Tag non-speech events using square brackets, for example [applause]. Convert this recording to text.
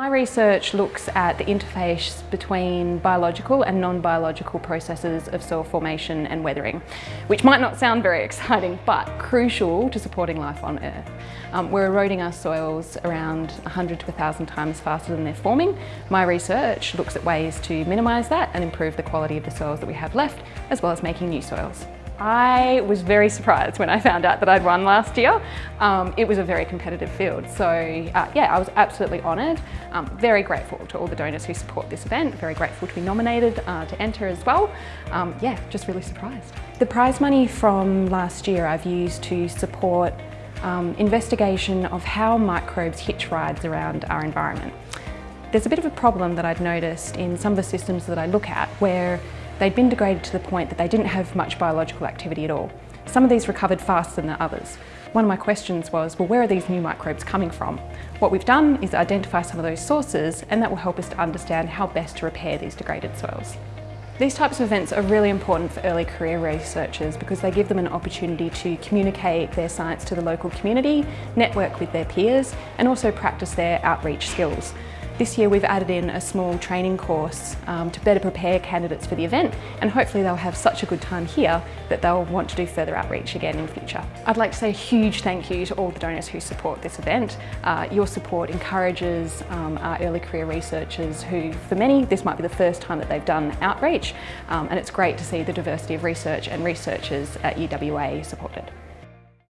My research looks at the interface between biological and non-biological processes of soil formation and weathering, which might not sound very [laughs] exciting, but crucial to supporting life on Earth. Um, we're eroding our soils around 100 to 1,000 times faster than they're forming. My research looks at ways to minimise that and improve the quality of the soils that we have left, as well as making new soils. I was very surprised when I found out that I'd won last year. Um, it was a very competitive field, so uh, yeah, I was absolutely honoured. Um, very grateful to all the donors who support this event, very grateful to be nominated uh, to enter as well. Um, yeah, just really surprised. The prize money from last year I've used to support um, investigation of how microbes hitch rides around our environment. There's a bit of a problem that I'd noticed in some of the systems that I look at where They'd been degraded to the point that they didn't have much biological activity at all. Some of these recovered faster than the others. One of my questions was, well, where are these new microbes coming from? What we've done is identify some of those sources and that will help us to understand how best to repair these degraded soils. These types of events are really important for early career researchers because they give them an opportunity to communicate their science to the local community, network with their peers and also practice their outreach skills. This year we've added in a small training course um, to better prepare candidates for the event and hopefully they'll have such a good time here that they'll want to do further outreach again in the future. I'd like to say a huge thank you to all the donors who support this event. Uh, your support encourages um, our early career researchers who, for many, this might be the first time that they've done outreach um, and it's great to see the diversity of research and researchers at UWA supported.